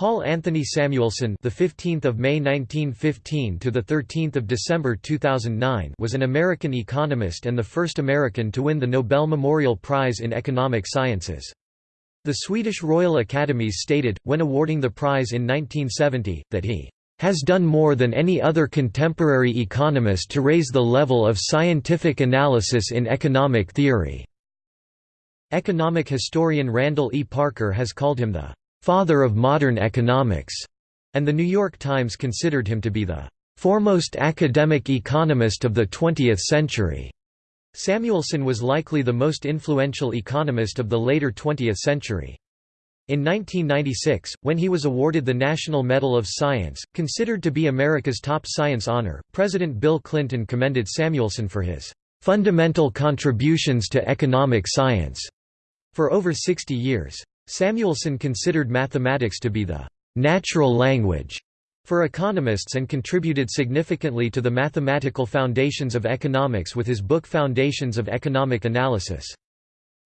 Paul Anthony Samuelson, the 15th of May 1915 to the 13th of December 2009, was an American economist and the first American to win the Nobel Memorial Prize in Economic Sciences. The Swedish Royal Academies stated, when awarding the prize in 1970, that he has done more than any other contemporary economist to raise the level of scientific analysis in economic theory." Economic historian Randall E. Parker has called him the "...father of modern economics", and The New York Times considered him to be the "...foremost academic economist of the 20th century." Samuelson was likely the most influential economist of the later 20th century. In 1996, when he was awarded the National Medal of Science, considered to be America's top science honor, President Bill Clinton commended Samuelson for his "...fundamental contributions to economic science." For over 60 years. Samuelson considered mathematics to be the natural language for economists and contributed significantly to the mathematical foundations of economics with his book Foundations of Economic Analysis.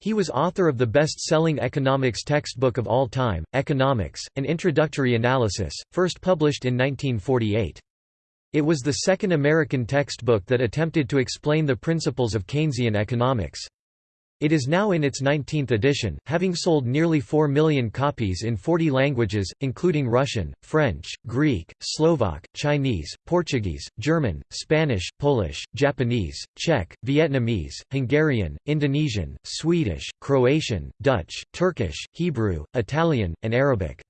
He was author of the best-selling economics textbook of all time, Economics, an introductory analysis, first published in 1948. It was the second American textbook that attempted to explain the principles of Keynesian economics. It is now in its 19th edition, having sold nearly 4 million copies in 40 languages, including Russian, French, Greek, Slovak, Chinese, Portuguese, German, Spanish, Polish, Japanese, Czech, Vietnamese, Hungarian, Indonesian, Swedish, Croatian, Dutch, Turkish, Hebrew, Italian, and Arabic.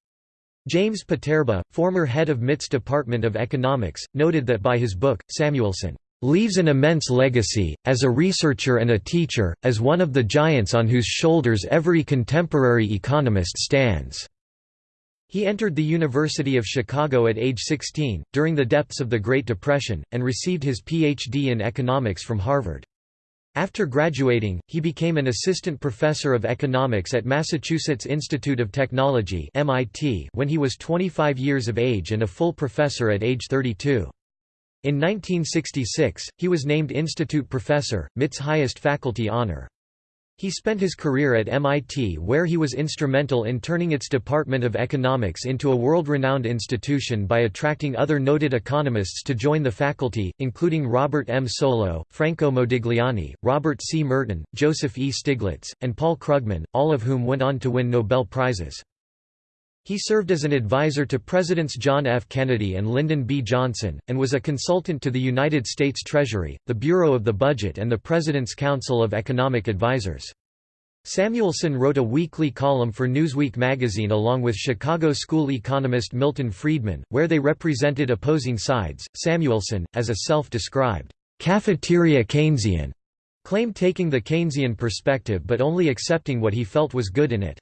James Poterba, former head of MIT's Department of Economics, noted that by his book, Samuelson leaves an immense legacy, as a researcher and a teacher, as one of the giants on whose shoulders every contemporary economist stands." He entered the University of Chicago at age 16, during the depths of the Great Depression, and received his Ph.D. in economics from Harvard. After graduating, he became an assistant professor of economics at Massachusetts Institute of Technology when he was 25 years of age and a full professor at age 32. In 1966, he was named Institute Professor, MIT's highest faculty honor. He spent his career at MIT where he was instrumental in turning its Department of Economics into a world-renowned institution by attracting other noted economists to join the faculty, including Robert M. Solow, Franco Modigliani, Robert C. Merton, Joseph E. Stiglitz, and Paul Krugman, all of whom went on to win Nobel Prizes. He served as an advisor to Presidents John F. Kennedy and Lyndon B. Johnson, and was a consultant to the United States Treasury, the Bureau of the Budget and the President's Council of Economic Advisers. Samuelson wrote a weekly column for Newsweek magazine along with Chicago school economist Milton Friedman, where they represented opposing sides. Samuelson, as a self described cafeteria Keynesian, claimed taking the Keynesian perspective but only accepting what he felt was good in it.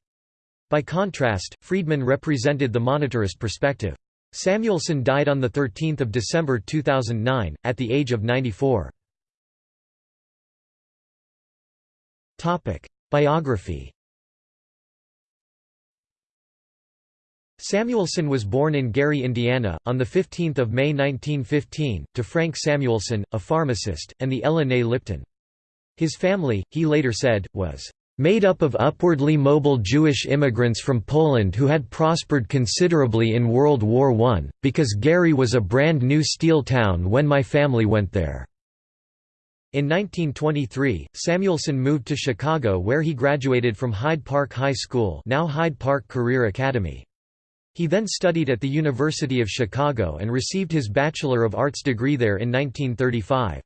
By contrast, Friedman represented the monetarist perspective. Samuelson died on 13 December 2009, at the age of 94. Biography Samuelson was born in Gary, Indiana, on 15 May 1915, to Frank Samuelson, a pharmacist, and the Ella née Lipton. His family, he later said, was made up of upwardly mobile Jewish immigrants from Poland who had prospered considerably in World War I, because Gary was a brand new steel town when my family went there. In 1923, Samuelson moved to Chicago where he graduated from Hyde Park High School now Hyde Park Career Academy. He then studied at the University of Chicago and received his Bachelor of Arts degree there in 1935.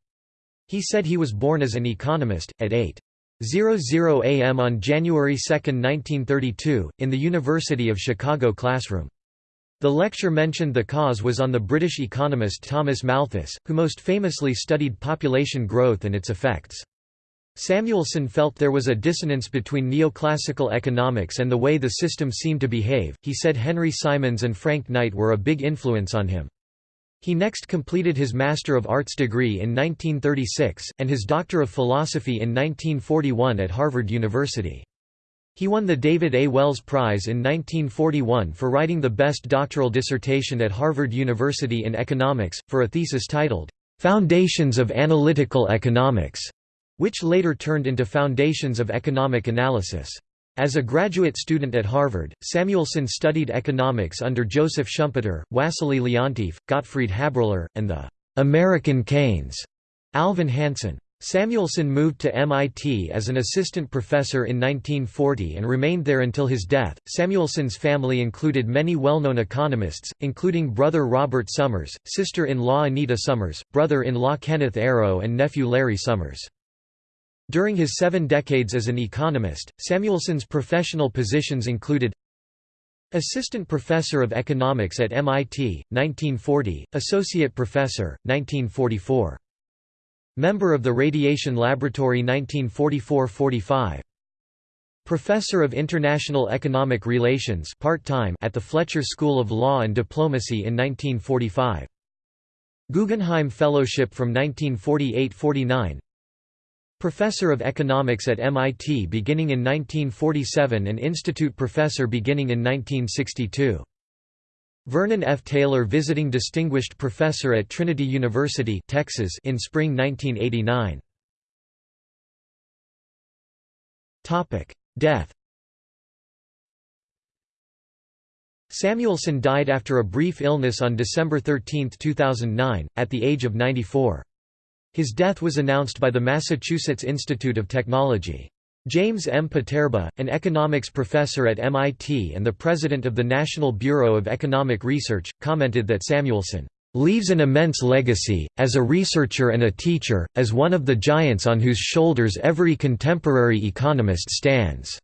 He said he was born as an economist, at 8. 00 am on January 2, 1932, in the University of Chicago classroom. The lecture mentioned the cause was on the British economist Thomas Malthus, who most famously studied population growth and its effects. Samuelson felt there was a dissonance between neoclassical economics and the way the system seemed to behave. He said Henry Simons and Frank Knight were a big influence on him. He next completed his Master of Arts degree in 1936, and his Doctor of Philosophy in 1941 at Harvard University. He won the David A. Wells Prize in 1941 for writing the best doctoral dissertation at Harvard University in economics, for a thesis titled, "'Foundations of Analytical Economics' which later turned into Foundations of Economic Analysis. As a graduate student at Harvard, Samuelson studied economics under Joseph Schumpeter, Wassily Leontief, Gottfried Haberler, and the «American Keynes» Alvin Hansen. Samuelson moved to MIT as an assistant professor in 1940 and remained there until his death. Samuelson's family included many well known economists, including brother Robert Summers, sister in law Anita Summers, brother in law Kenneth Arrow, and nephew Larry Summers. During his seven decades as an economist, Samuelson's professional positions included Assistant Professor of Economics at MIT, 1940, Associate Professor, 1944. Member of the Radiation Laboratory 1944–45. Professor of International Economic Relations part-time at the Fletcher School of Law and Diplomacy in 1945. Guggenheim Fellowship from 1948–49 Professor of Economics at MIT beginning in 1947 and Institute Professor beginning in 1962. Vernon F. Taylor Visiting Distinguished Professor at Trinity University Texas in spring 1989. Death Samuelson died after a brief illness on December 13, 2009, at the age of 94. His death was announced by the Massachusetts Institute of Technology. James M. Poterba, an economics professor at MIT and the president of the National Bureau of Economic Research, commented that Samuelson leaves an immense legacy, as a researcher and a teacher, as one of the giants on whose shoulders every contemporary economist stands."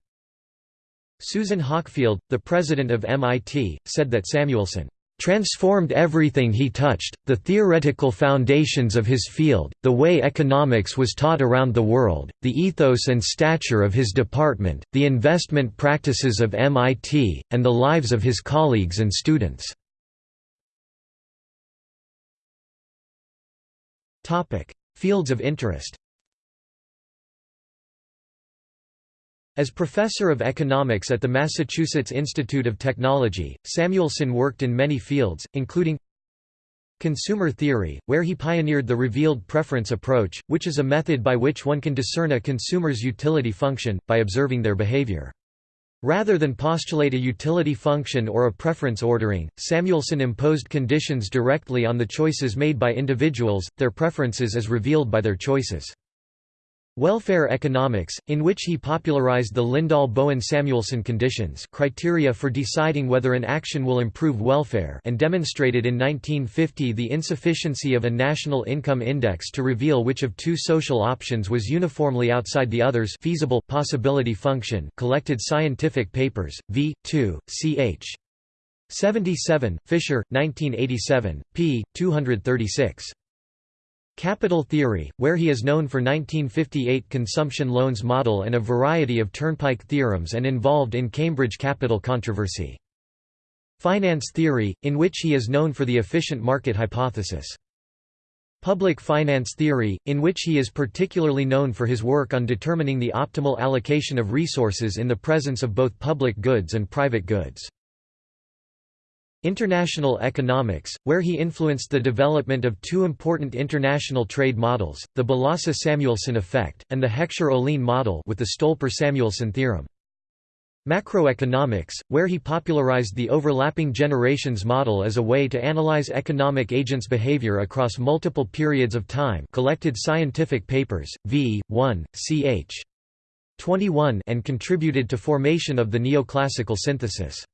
Susan Hockfield, the president of MIT, said that Samuelson transformed everything he touched, the theoretical foundations of his field, the way economics was taught around the world, the ethos and stature of his department, the investment practices of MIT, and the lives of his colleagues and students. Fields of interest As professor of economics at the Massachusetts Institute of Technology, Samuelson worked in many fields, including consumer theory, where he pioneered the revealed preference approach, which is a method by which one can discern a consumer's utility function, by observing their behavior. Rather than postulate a utility function or a preference ordering, Samuelson imposed conditions directly on the choices made by individuals, their preferences as revealed by their choices. Welfare economics, in which he popularized the Lindahl-Bowen-Samuelson conditions criteria for deciding whether an action will improve welfare and demonstrated in 1950 the insufficiency of a national income index to reveal which of two social options was uniformly outside the others feasible possibility function collected scientific papers, v. 2, ch. 77, Fischer, 1987, p. 236. Capital Theory, where he is known for 1958 consumption loans model and a variety of turnpike theorems and involved in Cambridge capital controversy. Finance Theory, in which he is known for the efficient market hypothesis. Public Finance Theory, in which he is particularly known for his work on determining the optimal allocation of resources in the presence of both public goods and private goods. International economics, where he influenced the development of two important international trade models, the Balassa-Samuelson effect, and the Heckscher-Ohlin model with the Stolper-Samuelson theorem. Macroeconomics, where he popularized the overlapping generations model as a way to analyze economic agents' behavior across multiple periods of time collected scientific papers, v. 1, ch. 21 and contributed to formation of the neoclassical synthesis.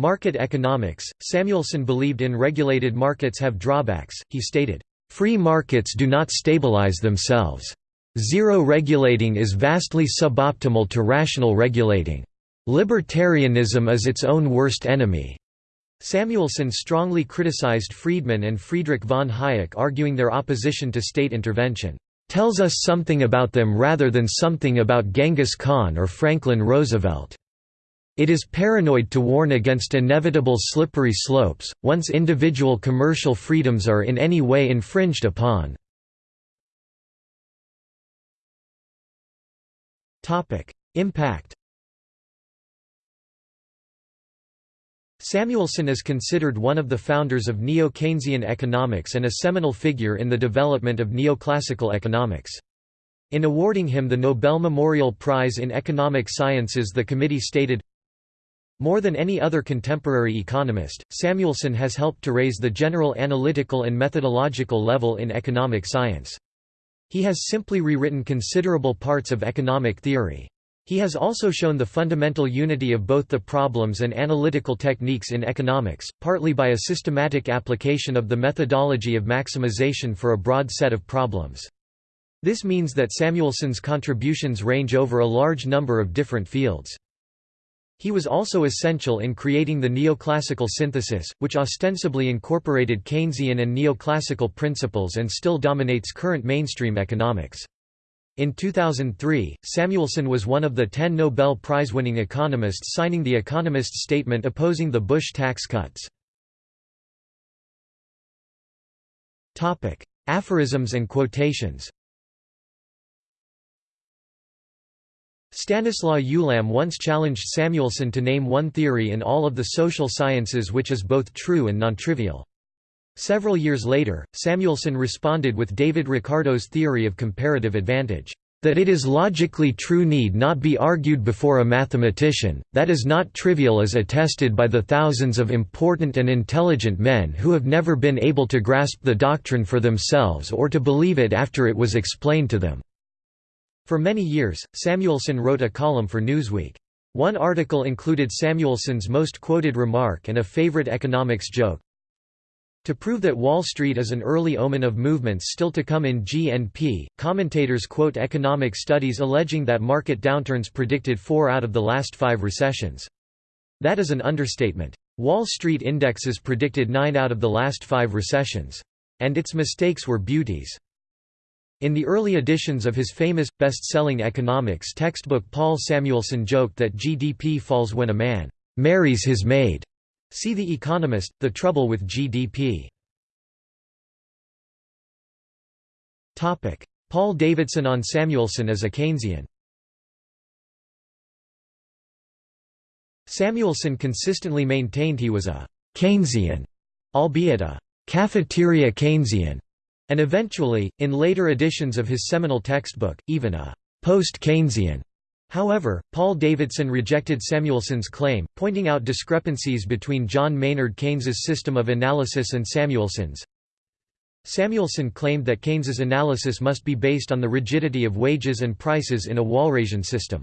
Market economics Samuelson believed in regulated markets have drawbacks, he stated, "...free markets do not stabilize themselves. Zero regulating is vastly suboptimal to rational regulating. Libertarianism is its own worst enemy." Samuelson strongly criticized Friedman and Friedrich von Hayek arguing their opposition to state intervention, "...tells us something about them rather than something about Genghis Khan or Franklin Roosevelt." It is paranoid to warn against inevitable slippery slopes, once individual commercial freedoms are in any way infringed upon. Impact Samuelson is considered one of the founders of Neo-Keynesian economics and a seminal figure in the development of neoclassical economics. In awarding him the Nobel Memorial Prize in Economic Sciences the committee stated, more than any other contemporary economist, Samuelson has helped to raise the general analytical and methodological level in economic science. He has simply rewritten considerable parts of economic theory. He has also shown the fundamental unity of both the problems and analytical techniques in economics, partly by a systematic application of the methodology of maximization for a broad set of problems. This means that Samuelson's contributions range over a large number of different fields. He was also essential in creating the neoclassical synthesis, which ostensibly incorporated Keynesian and neoclassical principles and still dominates current mainstream economics. In 2003, Samuelson was one of the ten Nobel Prize-winning economists signing the Economist's statement opposing the Bush tax cuts. Aphorisms and quotations Stanislaw Ulam once challenged Samuelson to name one theory in all of the social sciences which is both true and non-trivial. Several years later, Samuelson responded with David Ricardo's theory of comparative advantage, "...that it is logically true need not be argued before a mathematician, that is not trivial as attested by the thousands of important and intelligent men who have never been able to grasp the doctrine for themselves or to believe it after it was explained to them." For many years, Samuelson wrote a column for Newsweek. One article included Samuelson's most quoted remark and a favorite economics joke. To prove that Wall Street is an early omen of movements still to come in GNP, commentators quote economic studies alleging that market downturns predicted four out of the last five recessions. That is an understatement. Wall Street indexes predicted nine out of the last five recessions. And its mistakes were beauties. In the early editions of his famous, best-selling economics textbook Paul Samuelson joked that GDP falls when a man «marries his maid». See The Economist, The Trouble with GDP. Paul Davidson on Samuelson as a Keynesian Samuelson consistently maintained he was a «Keynesian», albeit a «cafeteria Keynesian», and eventually, in later editions of his seminal textbook, even a post-Keynesian. However, Paul Davidson rejected Samuelson's claim, pointing out discrepancies between John Maynard Keynes's system of analysis and Samuelson's. Samuelson claimed that Keynes's analysis must be based on the rigidity of wages and prices in a Walrasian system.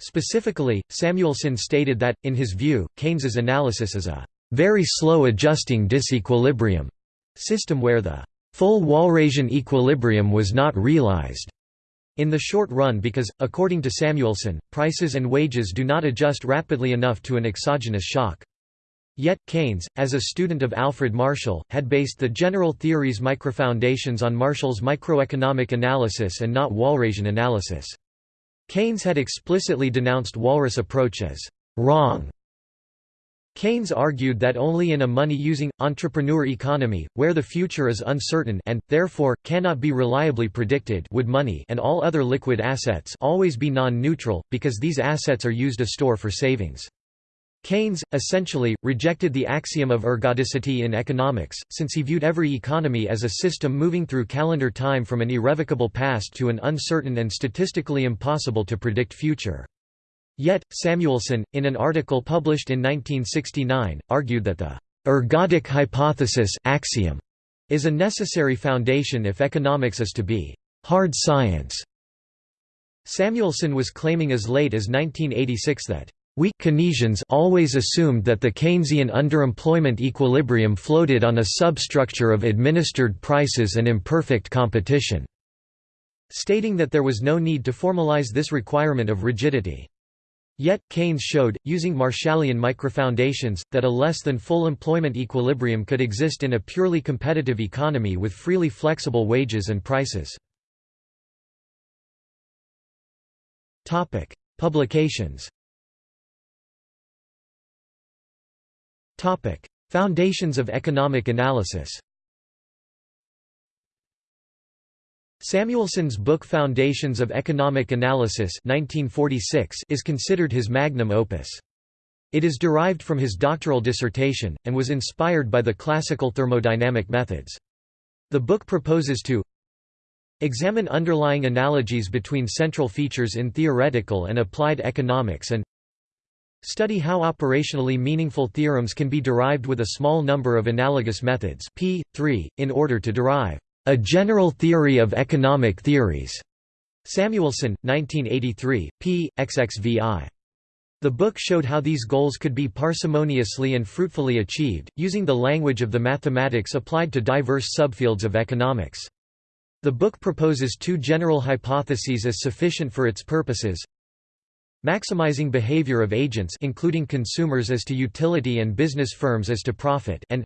Specifically, Samuelson stated that, in his view, Keynes's analysis is a very slow adjusting disequilibrium system where the Full Walrasian equilibrium was not realized in the short run because, according to Samuelson, prices and wages do not adjust rapidly enough to an exogenous shock. Yet, Keynes, as a student of Alfred Marshall, had based the general theory's microfoundations on Marshall's microeconomic analysis and not Walrasian analysis. Keynes had explicitly denounced Walras approach as «wrong» Keynes argued that only in a money-using, entrepreneur economy, where the future is uncertain and, therefore, cannot be reliably predicted would money and all other liquid assets always be non-neutral, because these assets are used as store for savings. Keynes, essentially, rejected the axiom of ergodicity in economics, since he viewed every economy as a system moving through calendar time from an irrevocable past to an uncertain and statistically impossible to predict future. Yet, Samuelson, in an article published in 1969, argued that the ergodic hypothesis axiom is a necessary foundation if economics is to be hard science. Samuelson was claiming as late as 1986 that we Keynesians always assumed that the Keynesian underemployment equilibrium floated on a substructure of administered prices and imperfect competition, stating that there was no need to formalize this requirement of rigidity. Yet, Keynes showed, using Marshallian microfoundations, that a less than full employment equilibrium could exist in a purely competitive economy with freely flexible wages and prices. Publications Foundations of economic analysis Samuelson's book Foundations of Economic Analysis 1946 is considered his magnum opus. It is derived from his doctoral dissertation, and was inspired by the classical thermodynamic methods. The book proposes to Examine underlying analogies between central features in theoretical and applied economics and Study how operationally meaningful theorems can be derived with a small number of analogous methods p. 3, in order to derive a general theory of economic theories. Samuelson, 1983, p. xxvi. The book showed how these goals could be parsimoniously and fruitfully achieved, using the language of the mathematics applied to diverse subfields of economics. The book proposes two general hypotheses as sufficient for its purposes. Maximizing behavior of agents including consumers as to utility and business firms as to profit and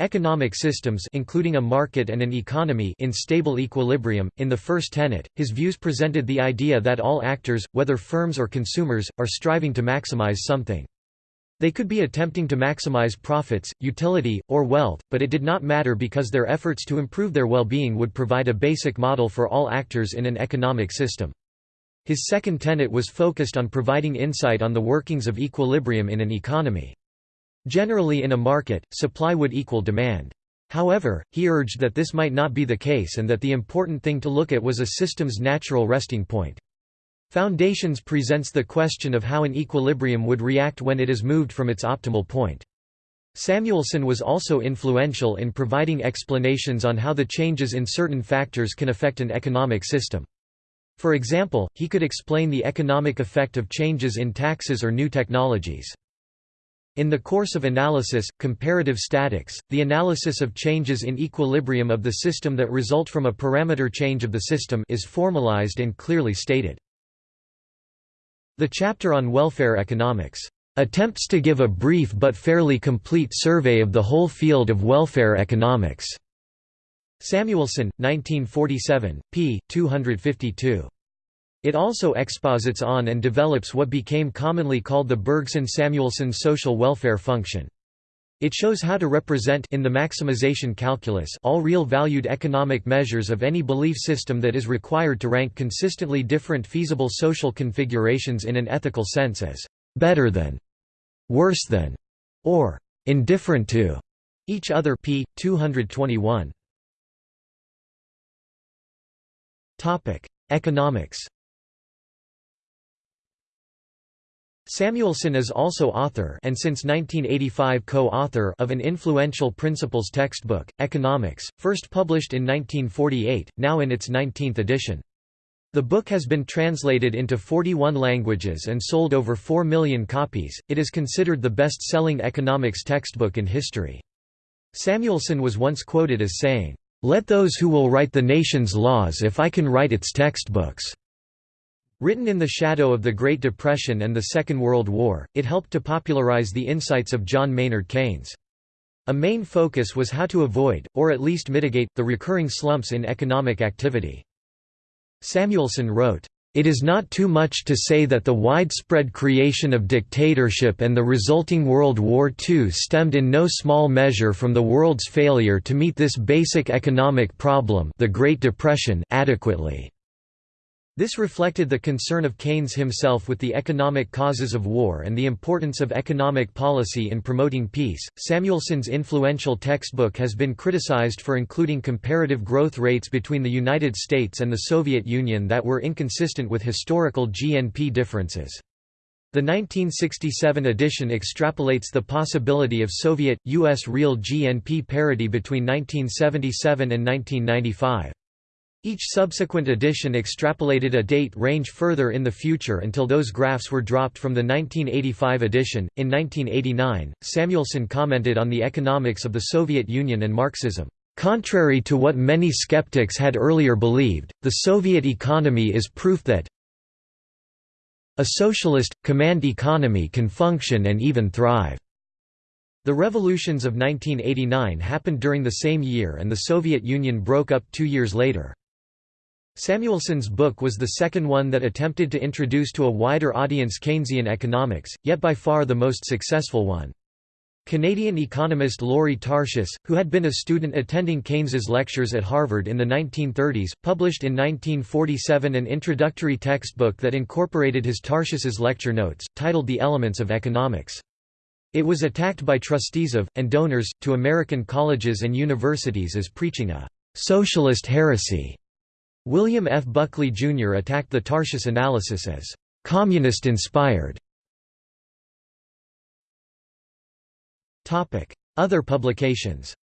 economic systems including a market and an economy in stable equilibrium. In the first tenet, his views presented the idea that all actors, whether firms or consumers, are striving to maximize something. They could be attempting to maximize profits, utility, or wealth, but it did not matter because their efforts to improve their well-being would provide a basic model for all actors in an economic system. His second tenet was focused on providing insight on the workings of equilibrium in an economy. Generally in a market, supply would equal demand. However, he urged that this might not be the case and that the important thing to look at was a system's natural resting point. Foundations presents the question of how an equilibrium would react when it is moved from its optimal point. Samuelson was also influential in providing explanations on how the changes in certain factors can affect an economic system. For example, he could explain the economic effect of changes in taxes or new technologies. In the course of analysis, comparative statics, the analysis of changes in equilibrium of the system that result from a parameter change of the system is formalized and clearly stated. The chapter on welfare economics attempts to give a brief but fairly complete survey of the whole field of welfare economics. Samuelson, 1947, p. 252. It also exposits on and develops what became commonly called the Bergson-Samuelson social welfare function. It shows how to represent in the maximization calculus all real valued economic measures of any belief system that is required to rank consistently different feasible social configurations in an ethical sense as better than, worse than, or indifferent to each other p. 221. Topic: Economics Samuelson is also author and since 1985 co-author of an influential principles textbook, Economics, first published in 1948, now in its 19th edition. The book has been translated into 41 languages and sold over 4 million copies. It is considered the best-selling economics textbook in history. Samuelson was once quoted as saying, "Let those who will write the nation's laws if I can write its textbooks." Written in the shadow of the Great Depression and the Second World War, it helped to popularize the insights of John Maynard Keynes. A main focus was how to avoid, or at least mitigate, the recurring slumps in economic activity. Samuelson wrote, it is not too much to say that the widespread creation of dictatorship and the resulting World War II stemmed in no small measure from the world's failure to meet this basic economic problem the Great Depression adequately. This reflected the concern of Keynes himself with the economic causes of war and the importance of economic policy in promoting peace. Samuelson's influential textbook has been criticized for including comparative growth rates between the United States and the Soviet Union that were inconsistent with historical GNP differences. The 1967 edition extrapolates the possibility of Soviet, U.S. real GNP parity between 1977 and 1995. Each subsequent edition extrapolated a date range further in the future until those graphs were dropped from the 1985 edition. In 1989, Samuelson commented on the economics of the Soviet Union and Marxism. Contrary to what many skeptics had earlier believed, the Soviet economy is proof that a socialist, command economy can function and even thrive. The revolutions of 1989 happened during the same year and the Soviet Union broke up two years later. Samuelson's book was the second one that attempted to introduce to a wider audience Keynesian economics, yet by far the most successful one. Canadian economist Lorie Tarshis, who had been a student attending Keynes's lectures at Harvard in the 1930s, published in 1947 an introductory textbook that incorporated his Tarshis's lecture notes, titled The Elements of Economics. It was attacked by trustees of, and donors, to American colleges and universities as preaching a «socialist heresy» William F. Buckley, Jr. attacked the Tarshis analysis as «communist-inspired». Other publications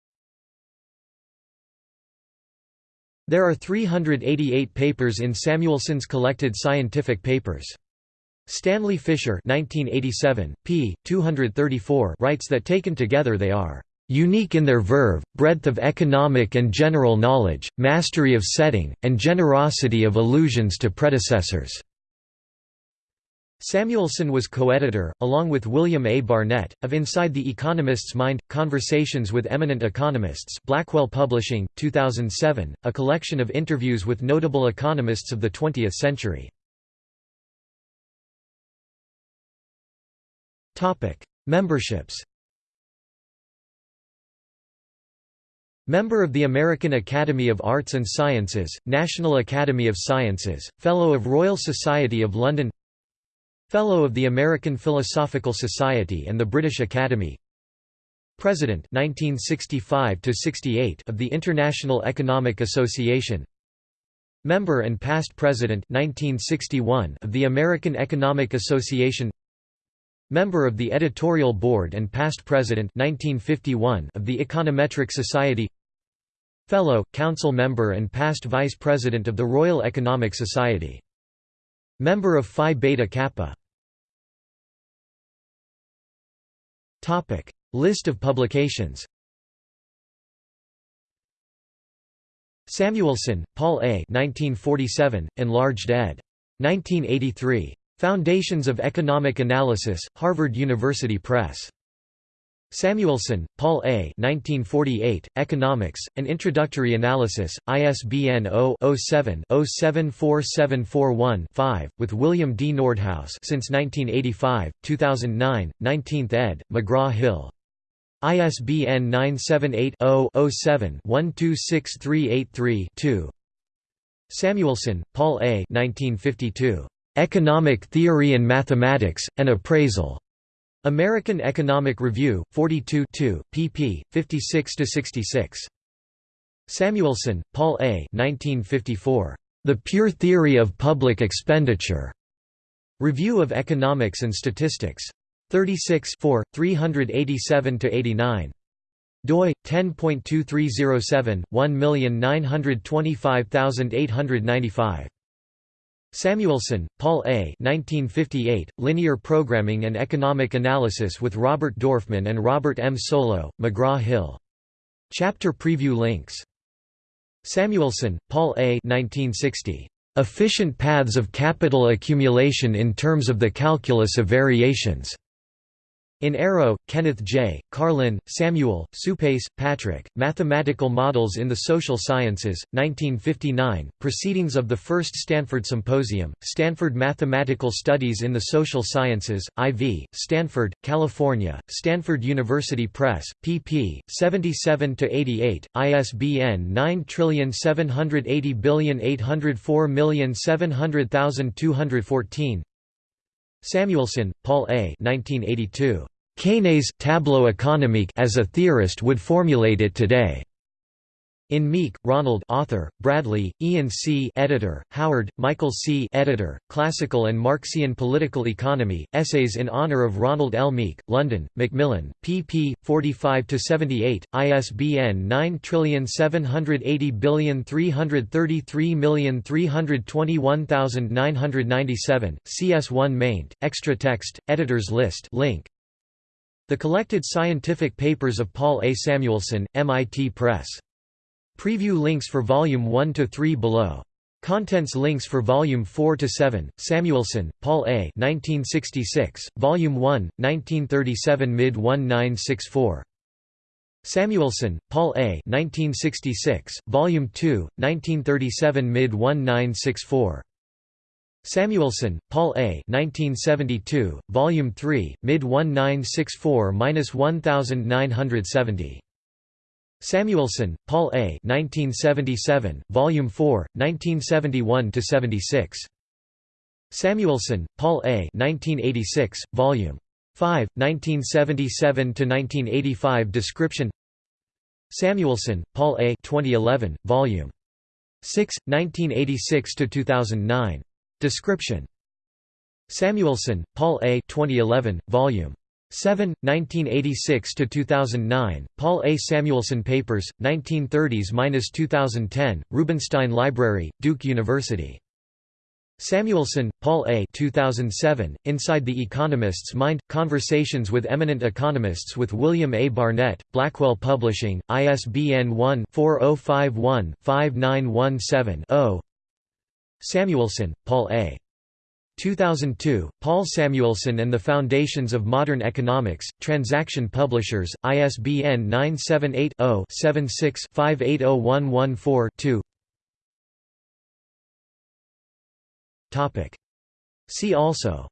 There are 388 papers in Samuelson's collected scientific papers. Stanley Fischer 1987, p. 234 writes that taken together they are unique in their verve, breadth of economic and general knowledge, mastery of setting, and generosity of allusions to predecessors." Samuelson was co-editor, along with William A. Barnett, of Inside the Economist's Mind, Conversations with Eminent Economists Blackwell Publishing, 2007, a collection of interviews with notable economists of the 20th century. Memberships Member of the American Academy of Arts and Sciences, National Academy of Sciences, Fellow of Royal Society of London Fellow of the American Philosophical Society and the British Academy. President 1965 of the International Economic Association. Member and past President 1961 of the American Economic Association Member of the Editorial Board and past President 1951 of the Econometric Society Fellow, Council Member and past Vice President of the Royal Economic Society. Member of Phi Beta Kappa List of publications Samuelson, Paul A. 1947, enlarged ed. 1983. Foundations of Economic Analysis, Harvard University Press. Samuelson, Paul A. 1948, Economics, An Introductory Analysis, ISBN 0-07-074741-5, with William D. Nordhaus since 1985, 2009, 19th ed., McGraw-Hill. ISBN 978-0-07-126383-2 Samuelson, Paul A. 1952. Economic Theory and Mathematics, An Appraisal. American Economic Review, 42 pp. 56–66. Samuelson, Paul A. 1954. The Pure Theory of Public Expenditure. Review of Economics and Statistics. 36 387–89 doi 10.2307 1925895 Samuelson, Paul A. 1958, Linear Programming and Economic Analysis with Robert Dorfman and Robert M. Solow, McGraw-Hill. Chapter preview links. Samuelson, Paul A. 1960. Efficient Paths of Capital Accumulation in Terms of the Calculus of Variations. In Arrow, Kenneth J., Karlin, Samuel, Suppes, Patrick, Mathematical Models in the Social Sciences, 1959, Proceedings of the First Stanford Symposium, Stanford Mathematical Studies in the Social Sciences, IV, Stanford, California, Stanford University Press, pp. 77–88, ISBN 9780804700214 Samuelson, Paul A. 1982. Quesnay's tableau économique as a theorist would formulate it today. In Meek, Ronald author, Bradley, Ian C. editor, Howard, Michael C. editor, Classical and Marxian Political Economy, Essays in Honour of Ronald L. Meek, London, Macmillan, pp. 45–78, ISBN 9780333321997, CS1 maint, extra text, editors list link. The Collected Scientific Papers of Paul A. Samuelson, MIT Press. Preview links for Volume 1 to 3 below. Contents links for Volume 4 to 7. Samuelson, Paul A. 1966, Volume 1, 1937 mid 1964. Samuelson, Paul A. 1966, Volume 2, 1937 mid 1964. Samuelson, Paul A. 1972, Volume 3, mid 1964–1970. Samuelson, Paul A. 1977, Volume 4, 1971–76. Samuelson, Paul A. 1986, Volume 5, 1977–1985 Description Samuelson, Paul A. 2011, Volume 6, 1986–2009. Description. Samuelson, Paul A. 2011, Volume 7, 1986–2009, Paul A. Samuelson Papers, 1930s–2010, Rubenstein Library, Duke University. Samuelson, Paul A. 2007, Inside the Economist's Mind – Conversations with Eminent Economists with William A. Barnett, Blackwell Publishing, ISBN 1-4051-5917-0 Samuelson, Paul A. 2002, Paul Samuelson and the Foundations of Modern Economics, Transaction Publishers, ISBN 978 0 76 580114 See also.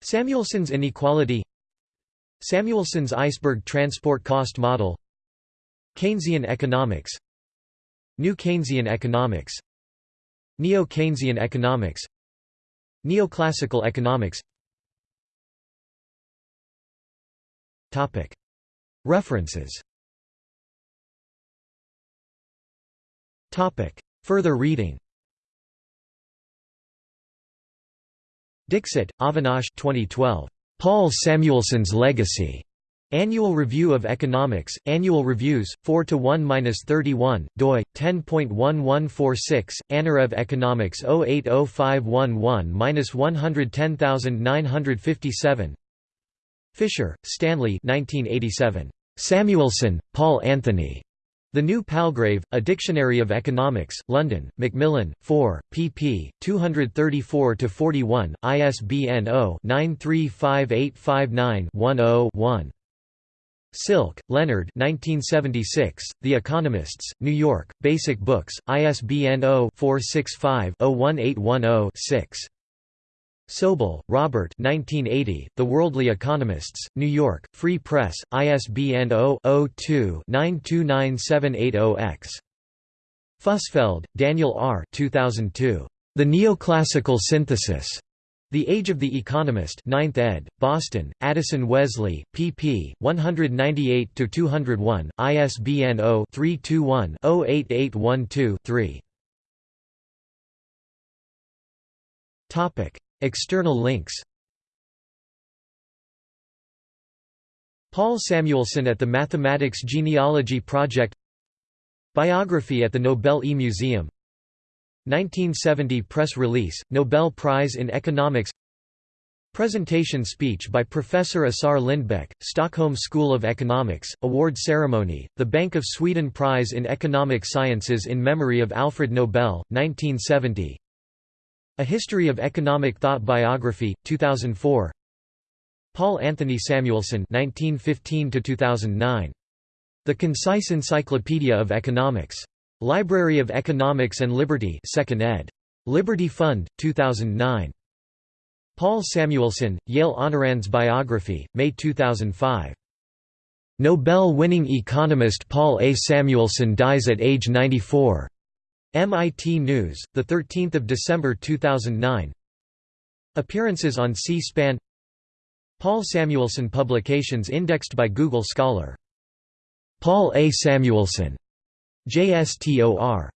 Samuelson's inequality. Samuelson's iceberg transport cost model. Keynesian economics. New Keynesian economics Neo-Keynesian economics Neoclassical economics. References. Topic. Further reading. Dixit, Avinash 2012. Paul Samuelson's Legacy. Annual Review of Economics, Annual Reviews, 4 to 1-31, doi 10.1146, annurev Economics 080511-110957. Fischer, Stanley. 1987. Samuelson, Paul Anthony. The New Palgrave, A Dictionary of Economics, London, Macmillan, 4, pp. 234–41, ISBN 0-935859-10-1. Silk, Leonard 1976, The Economists, New York, Basic Books, ISBN 0-465-01810-6. Sobel, Robert 1980, The Worldly Economists, New York, Free Press, ISBN 0-02-929780-X. Fusfeld, Daniel R. 2002. The Neoclassical Synthesis. The Age of the Economist 9th ed., Boston, Addison Wesley, pp. 198–201, ISBN 0-321-08812-3. External links Paul Samuelson at the Mathematics Genealogy Project Biography at the Nobel E-Museum 1970 press release, Nobel Prize in Economics. Presentation speech by Professor Assar Lindbeck, Stockholm School of Economics, award ceremony, the Bank of Sweden Prize in Economic Sciences in memory of Alfred Nobel, 1970 a History of Economic Thought Biography, 2004 Paul Anthony Samuelson 1915 The Concise Encyclopedia of Economics. Library of Economics and Liberty 2nd ed. Liberty Fund, 2009. Paul Samuelson, Yale Honorands Biography, May 2005. Nobel-winning economist Paul A. Samuelson dies at age 94. MIT News, 13 December 2009 Appearances on C-SPAN Paul Samuelson Publications indexed by Google Scholar. Paul A. Samuelson. JSTOR